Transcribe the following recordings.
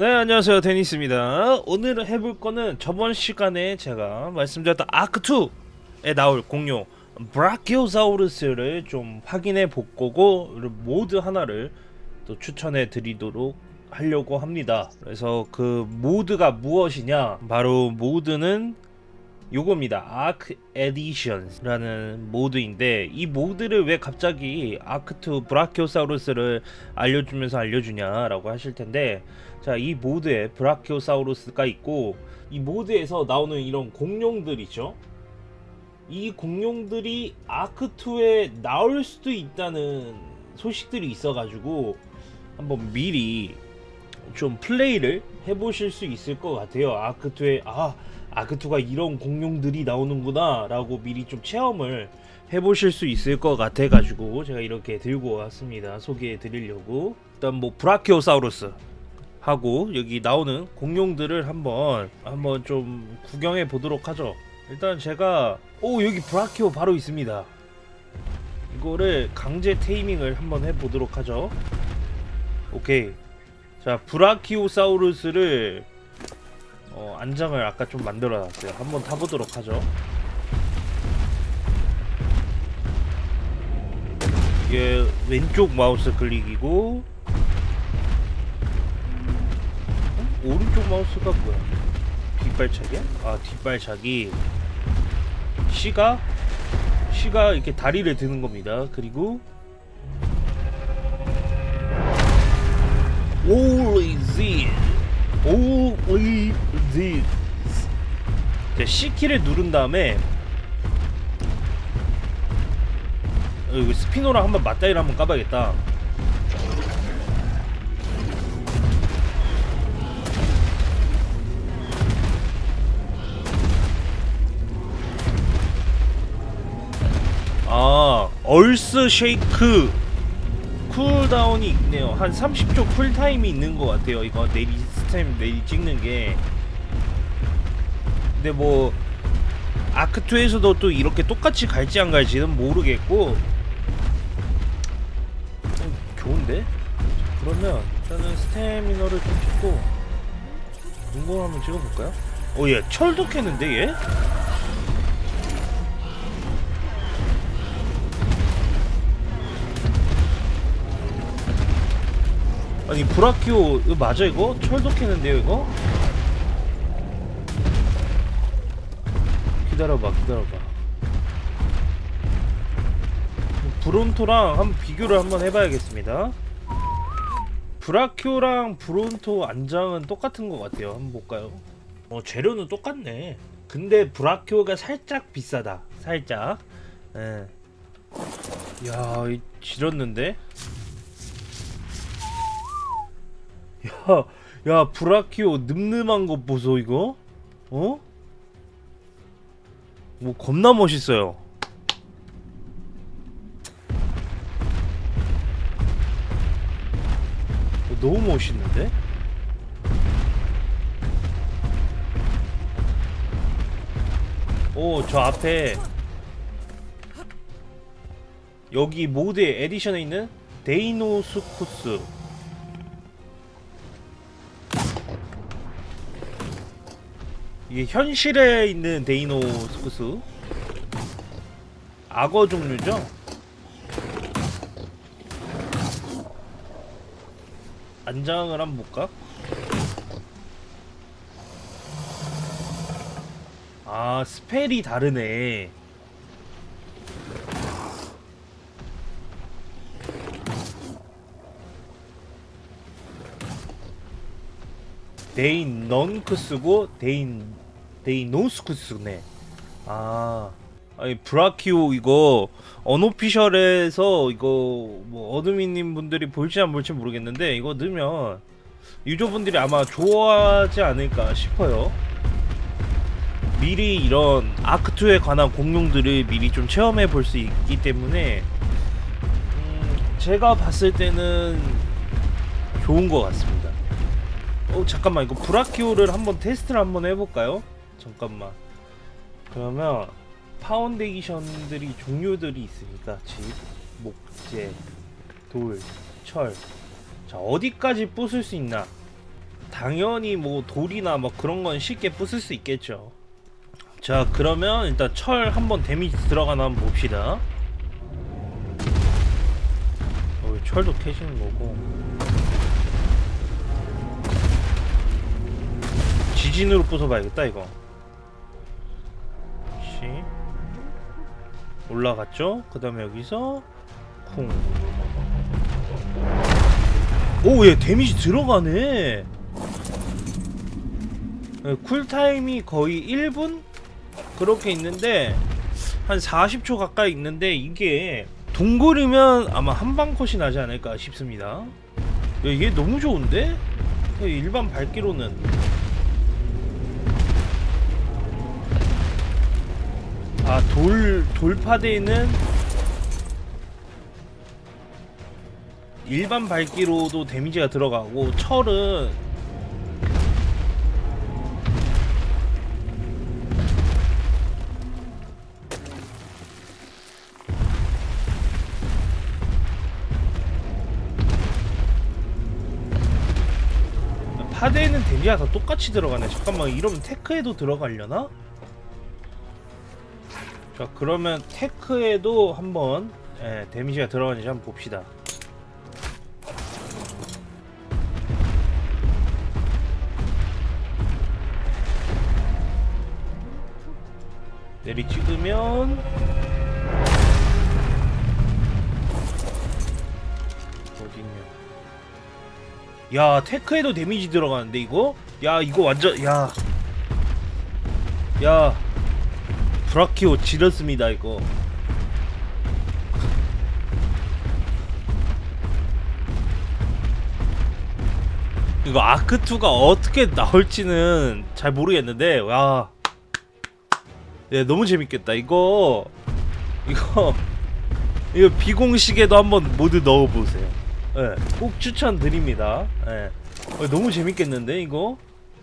네 안녕하세요. 데니스입니다. 오늘 해볼 거는 저번 시간에 제가 말씀드렸던 ARK2에 나올 공룡 브라키오사우루스를 좀 확인해 볼 거고 모드 하나를 또 추천해 드리도록 하려고 합니다. 그래서 그 모드가 무엇이냐? 바로 모드는 요겁니다. ARK Additions라는 모드인데 이 모드를 왜 갑자기 ARK2 브라키오사우루스를 알려주면서 알려주냐 라고 하실 텐데 자 이 모드에 브라키오사우루스가 있고 이 모드에서 나오는 이런 공룡들 있죠. 이 공룡들이 아크2에 나올 수도 있다는 소식들이 있어가지고 한번 미리 좀 플레이를 해보실 수 있을 것 같아요. 아크2에. 아 아크2가 이런 공룡들이 나오는구나 라고 미리 좀 체험을 해보실 수 있을 것 같아 가지고 제가 이렇게 들고 왔습니다. 소개해 드리려고. 일단 뭐 브라키오사우루스 하고 여기 나오는 공룡들을 한번 한번 좀 구경해 보도록 하죠. 일단 제가 오 여기 브라키오 바로 있습니다. 이거를 강제 테이밍을 한번 해 보도록 하죠. 오케이. 자 브라키오사우루스를 어, 안장을 아까 좀 만들어 놨어요. 한번 타보도록 하죠. 이게 왼쪽 마우스 클릭이고 어? 오른쪽 마우스가 뭐야? 뒷발차기야? 아 뒷발차기. C가? C가 이렇게 다리를 드는 겁니다. 그리고 Holy Z Holy Z 자, C키를 누른 다음에 어, 이거 스피노랑 한번 맞다이를 한번 까봐야겠다. 아 earth shake cooldown이 있네요 한 30초 쿨타임이 있는 것 같아요 이거 내리 stomp 내리 찍는 게 근데 뭐 아크2에서도 또 이렇게 똑같이 갈지 안 갈지는 모르겠고 어, 좋은데? 그러면 일단은 스태미너를 좀 찍고 궁금 한번 찍어볼까요? 어얘 철도 캐는데 얘? 아니 브라키오 이거 맞아 이거? 철도 캐는데요 이거? 기다려봐 기다려봐 브론토랑 한번 비교를 한번 해봐야겠습니다 브라키오랑 브론토 안장은 똑같은 것 같아요 한번 볼까요? 어 재료는 똑같네 근데 브라키오가 살짝 비싸다 살짝 예. 야, 이 지렸는데? 야, 야, 브라키오 늠름한 것 보소, 이거? 어? 뭐, 겁나 멋있어요. 어, 너무 멋있는데? 오, 저 앞에 여기 모드의 에디션에 있는 데이노스쿠스 이게 현실에 있는 데이노스쿠스 악어 종류죠? 안장을 한번 볼까? 아 스펠이 다르네 데이노수쿠스고 데이 데이노수쿠스네. 아, 아니 브라키오 이거 unofficial에서 이거 뭐 admin님 분들이 볼지 안 볼지 모르겠는데 이거 넣으면 유저분들이 아마 좋아하지 않을까 싶어요. 미리 이런 ARK2에 관한 공룡들을 미리 좀 체험해 볼 수 있기 때문에 음, 제가 봤을 때는 좋은 것 같습니다. 어 잠깐만 이거 브라키오를 한번 테스트를 한번 해볼까요? 잠깐만 그러면 파운데이션들이 종류들이 있으니까 집, 목재, 돌, 철 자 어디까지 부술 수 있나 당연히 뭐 돌이나 뭐 그런 건 쉽게 부술 수 있겠죠. 자 그러면 일단 철 한번 데미지 들어가나 한번 봅시다. 어, 철도 캐시는 거고. 지진으로 부숴봐야겠다 이거. 올라갔죠? 그 다음에 여기서 쿵. 오, 얘 데미지 들어가네. 예, 쿨타임이 거의 1분? 그렇게 있는데, 한 40초 가까이 있는데, 이게 동굴이면 아마 한방 컷이 나지 않을까 싶습니다. 야, 얘 너무 좋은데? 예, 일반 발기로는. 아, 돌, 돌파대는 일반 발기로도 데미지가 들어가고 철은 파대에는 데미지가 다 똑같이 들어가네 잠깐만 이러면 테크에도 들어가려나? 자 그러면 테크에도 한번 예, 데미지가 들어가는지 한번 봅시다. 내리 찍으면 어딨냐? 야 테크에도 데미지 들어가는데 이거? 야 이거 완전 야. 야, 브라키오 지렸습니다 이거 이거 아크2가 어떻게 나올지는 잘 모르겠는데 와 네, 너무 재밌겠다. 이거 이거 이거 비공식에도 한번 모두 넣어보세요. 예, 꼭 추천드립니다. 예, 어, 너무 재밌겠는데 이거?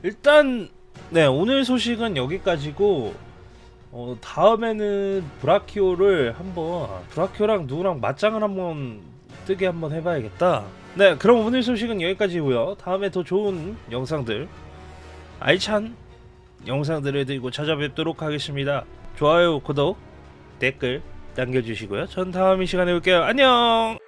일단 네 오늘 소식은 여기까지고 어, 다음에는 브라키오를 한번 브라키오랑 누구랑 맞짱을 한번 뜨게 한번 해봐야겠다. 네, 그럼 오늘 소식은 여기까지고요. 다음에 더 좋은 영상들 알찬 영상들을 들고 찾아뵙도록 하겠습니다. 좋아요, 구독, 댓글 남겨주시고요. 전 다음 이 시간에 올게요. 안녕!